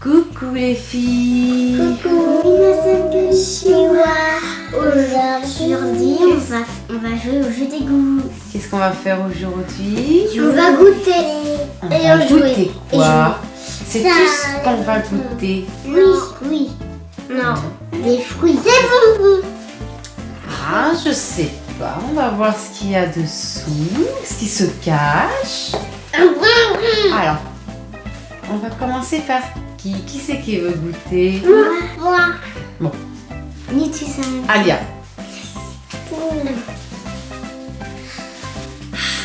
Coucou les filles Coucou, Aujourd'hui, on va, on va jouer au jeu des goûts. Qu'est-ce qu'on va faire aujourd'hui? On va goûter. On Et va on jouer. goûter quoi? C'est tout ce qu'on va goûter. Oui, oui. Non, des fruits. Des bonbons. Ah, je sais pas. On va voir ce qu'il y a dessous, ce qui se cache. Alors, on va commencer par qui Qui c'est qui veut goûter Moi. Bon. Ni tu sais. Alia,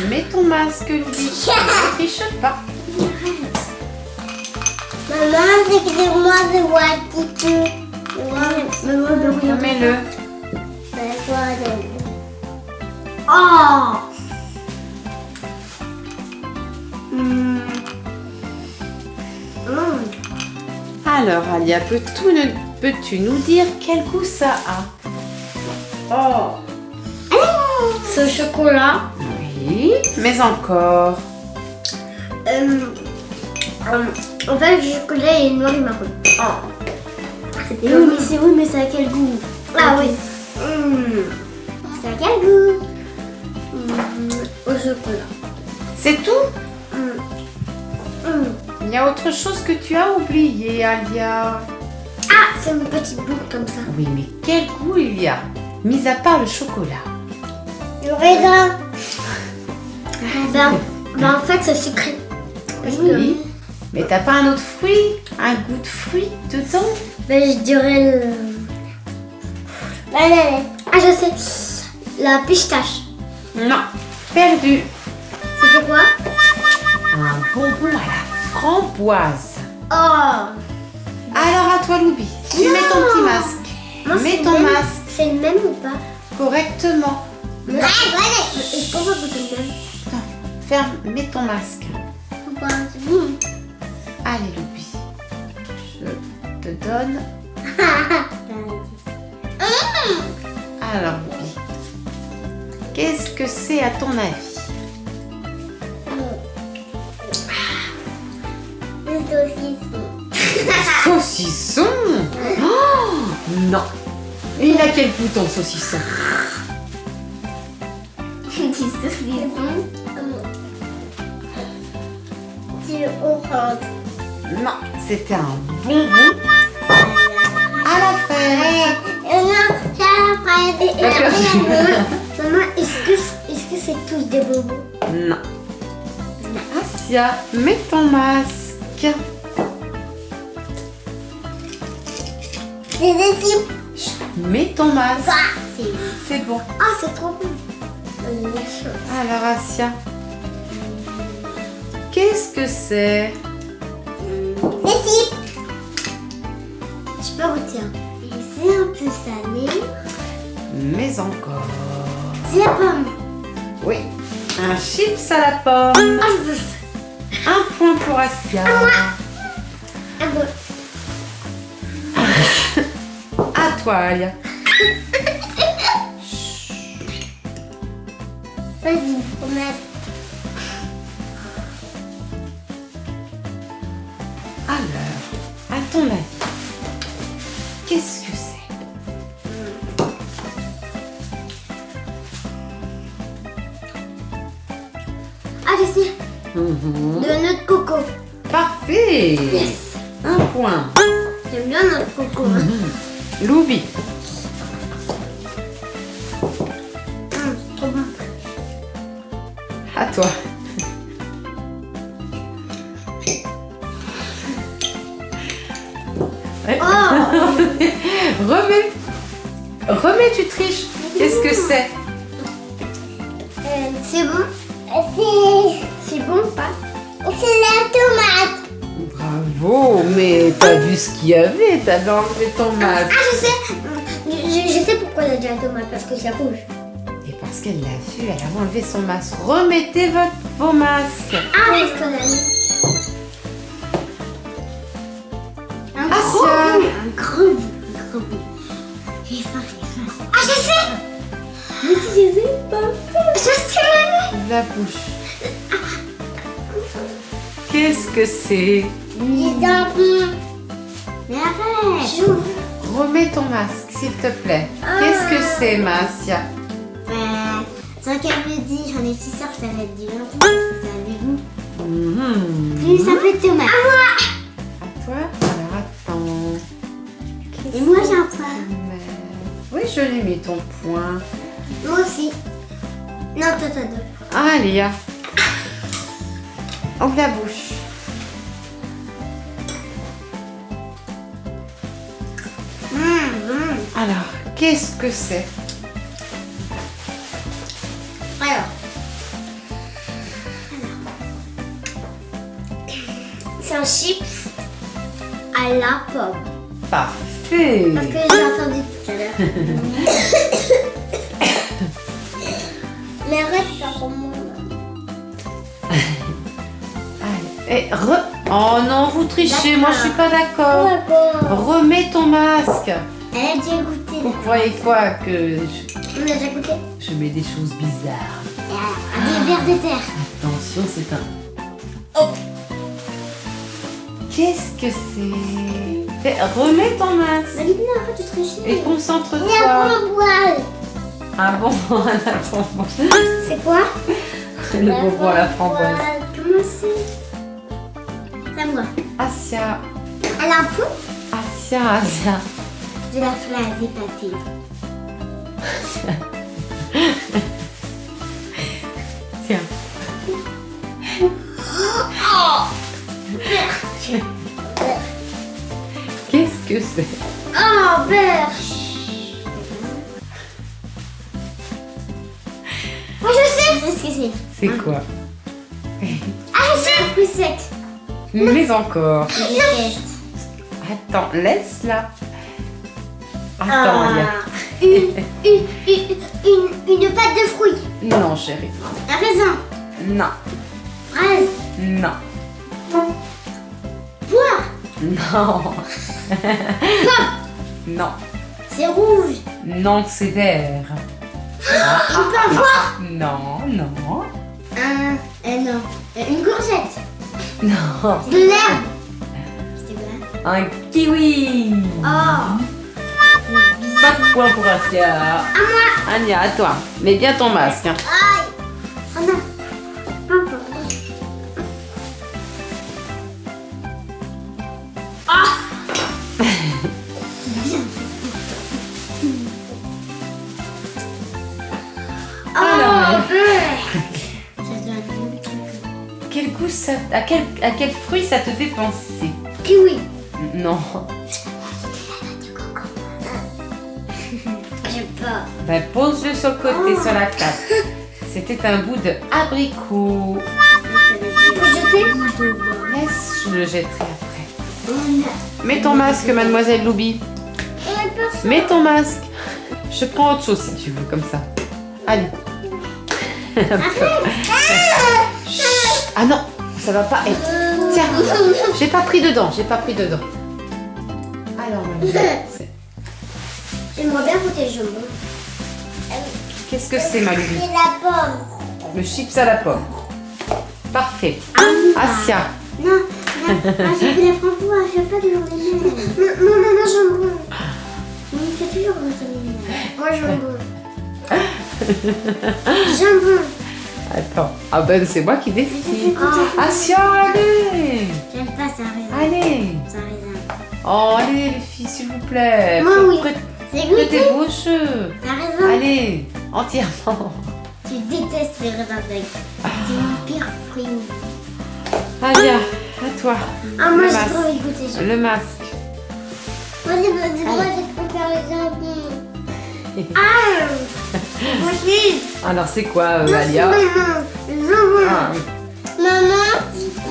mets ton masque, Louis. Ne triche pas. Maman, c'est que moi de voir qui peut. Mets-le. Oh Hmm. Alors, Alia, peux-tu nous, dire quel goût ça a Oh Ce chocolat. Oui, mais encore. Euh, euh, en fait, le chocolat est noir et marron. Oh. Et oui, mais c'est oui, mais ça a quel goût? Ah oui. Hmm. Ça a quel goût? Hmm, Au chocolat. C'est tout? Hmm. Il y a autre chose que tu as oublié, Alia. Ah, c'est une petite boucle comme ça. Oui, mais quel goût il y a Mis à part le chocolat. Le raisin. Ben, ben, en fait, c'est sucré. Parce que, Oui. Mais t'as pas un autre fruit Un goût de fruit dedans? Ben, je dirais le. Ah, je sais. La pistache. Non. Perdu. C'était quoi? Un bonbon à la framboise. Oh Alors à toi, Loubi. Tu mets ton petit masque. Mets ton même. masque C'est le même ou pas? Correctement. Ouais, voilà. Est-ce qu'on va goûter le même? Ferme, mets ton masque. Bon. Allez, Loubi. Je te donne. Alors, Loubi. Qu'est-ce que c'est à ton avis? Saucisson. Saucisson Oh Non. Il a quel goût ton saucisson Du saucisson. C'est orange. Non, c'était un bonbon à la fraise. non, c'est la fraise. Maman, est-ce que est-ce que c'est tous des bonbons? Non. Asia, mets ton masque. Mets ton masque. C'est bon. ah, c'est trop bon. Euh. Alors, Asia. Qu'est-ce que c'est? Cibles. Je peux. Et c'est un peu salé. Mais encore. C'est la pomme. Oui. Un chips à la pomme. Bon. À toi, Alia. Vas-y. Alors, à ton avis, qu'est-ce que c'est? Ah, je sais. De notre coco. Parfait Yes. Un point. J'aime bien notre coco. hein. Loubi. Hum, trop bon. À toi. Ouais. Oh Remets. Remets, tu triches. Qu'est-ce que c'est? Euh, c'est bon? C'est... C'est bon ou pas? C'est la tomate. Bravo, mais t'as vu ce qu'il y avait, t'avais enlevé ton masque. Ah, je sais je, je sais pourquoi elle a dit la tomate, parce que c'est rouge. Et parce qu'elle l'a vu, elle a enlevé son masque. Remettez votre, vos masques. Ah, qu'on a mis... Un Ah, gros bout, un gros bout, un gros bout. J'ai faim, j'ai faim. Ah, je sais Mais si je sais pas. Je sais La bouche. Qu'est-ce que c'est Les enfants. arrête. J'ouvre. Remets ton masque, s'il te plaît. Ah. Qu'est-ce que c'est, Massia Ouais. Sans qu'elle me dise, j'en ai si sûr que ça va être du vin. Ça a des goûts. Mhm. Plus un peu de tomate. À moi. À toi Alors, attends. Qu'est-ce Et moi, j'ai un point. mets Oui, je l'ai mis ton point. Moi aussi. Non, toi, toi, deux. Allez, ah. Ouvre la bouche. Hum, hum. Alors, qu'est-ce que c'est? Alors. C'est un chips à la pomme. Parfait. Parce que j'ai entendu tout à l'heure. Mais arrête faire pour moi. Et re... Oh non, vous trichez, moi je suis pas d'accord. Remets ton masque. Elle a déjà goûté. Vous croyez quoi que je, On a déjà goûté? je mets des choses bizarres Des verres de terre. Attention, c'est un... Oh. Qu'est-ce que c'est? Fais- Remets ton masque non, arrête de tricher. et Il y a concentre-toi. Ah bon, la framboise. C'est quoi? Le bonbon à la framboise. Comment c'est? C'est à moi. Asia, Elle a un pot Asia, Asia. Je la ferai à dépâter. Tiens. Qu'est-ce que c'est? Oh, beurre Moi, je sais ce que c'est. C'est quoi? Ah, je sais plus sec. Mais encore. Attends, laisse-la. Attends, Ah. Une, une, une, une, une pâte de fruits. Non, chérie. Un raisin. Non. Fraise. Non. Poire. Non. non. C'est rouge. Non, c'est vert. Un pain fort. Non, non. Un, euh, non. Une courgette. Non. De l'herbe. Un kiwi. Oh. Pas de point pour Asia. À moi. Anya, à toi. Mets bien ton masque. Aïe. Oh non. Ça... À quel, à quel fruit ça te fait penser? Kiwi. Non. J'aime pas. Ben, pose-le sur le côté, sur la table. C'était un bout de abricot. Jeter? Laisse, je le jetterai après. Mets ton masque, mademoiselle Loubi. Mets ton masque. Je prends autre chose si tu veux, comme ça. Allez. Ah non, ça va pas être. Tiens, j'ai pas pris dedans, j'ai pas pris dedans. Alors, J'aimerais bien goûter le jambon. qu'est-ce que c'est, ma Loubi C'est la pomme. Le chips à la pomme. Parfait. Asia. Non, non, ah, j'ai fait la framboise, je veux pas de jambon. Non, non, non, non, jambon. Mais toujours les Moi, jambon. jambon. Attends. Ah ben, c'est moi qui Je te fais décide. goûter. Asia, allez J'aime pas ça, raisin. Allez Ça raisin. Oh, allez, les filles, s'il vous plaît. Moi, oui. C'est goûté. Vos cheveux. Ça raisin. Allez, entièrement. Tu détestes les raisins secs. C'est mon pire fruit. Alia, à toi. Ah, moi, j'ai trop envie de goûter ça. Le masque. Moi, de préfère les jambons. Ah. Alors, c'est quoi, euh, Alia. Ah. Maman,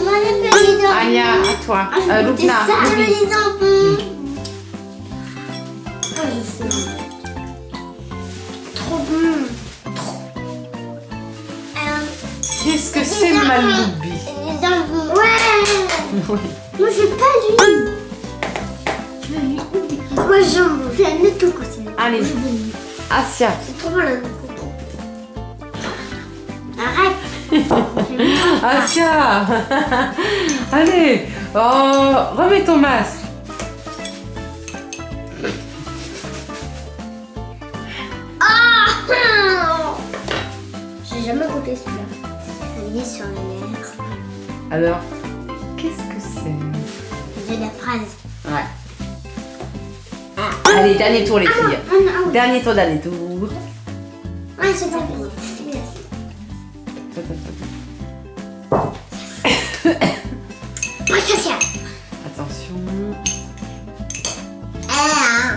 moi, j'ai pas les jambons. Alia, à toi. Ah, je Euh, Loubna, ça, Loubi. les jambons. Ah, je sais. Trop bon. Euh, Qu'est-ce que c'est, ma jambons. Loubi Les jambons. Ouais. Oui. Moi, je veux pas lui. Je veux lui. Moi, jambon. C'est un autre c'est Allez. Je. Asia. Bon, le coco. Arrête. Asia Allez Oh, remets ton masque. Ah J'ai jamais goûté celui-là. Il est sur les lèvres. Alors, qu'est-ce que c'est? De la fraise. Ouais. Allez, dernier tour les filles. Ah, ah, ah. Dernier tour, dernier tour. Ça. Attention. Ah.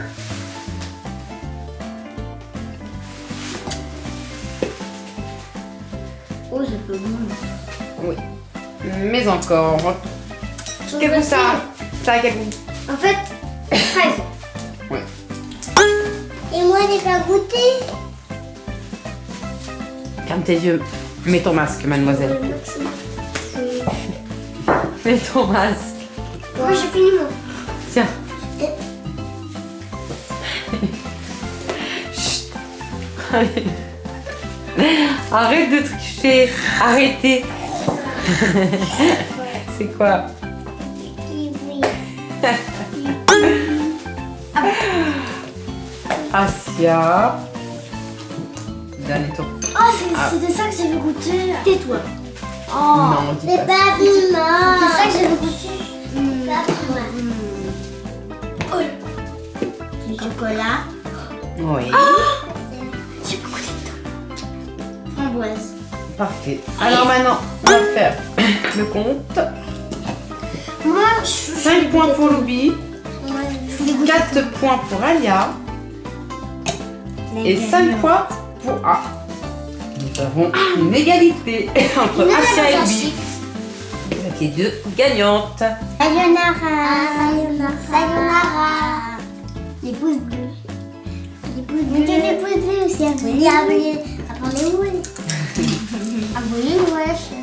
Oh, c'est peu bon. Oui. Mais encore. Quel goût ça Ça a quel goût En fait, fraise. Ouais. Et moi, j'ai pas goûté. Ferme tes yeux. Mets ton masque, mademoiselle. Mets ton masque. Moi, j'ai fini mon. Tiens. Chut. Allez. Arrête de tricher. Arrêtez. C'est quoi. Asia. Dernier tour. Oh, c'est- Ah. c'était ça que j'avais goûté. Tais-toi. Oh. Non, dis C'est pas pas. C'est ça que j'avais goûté. Pas moi. Oh. Du chocolat. Oui. J'ai pas goûté dedans. Framboise. Parfait. Alors maintenant, on va faire le compte. Moi, je 5 points pour Loubi, Moi, je voulais goûter 4 points pour Alia et 5 points pour A nous avons une égalité entre Asia et Bibi. Vous les deux gagnantes. Sayonara. Sayonara. Les pouces bleus. Les pouces bleus. Les pouces bleus aussi. Abonnez-vous. Abonnez-vous. Abonnez-vous.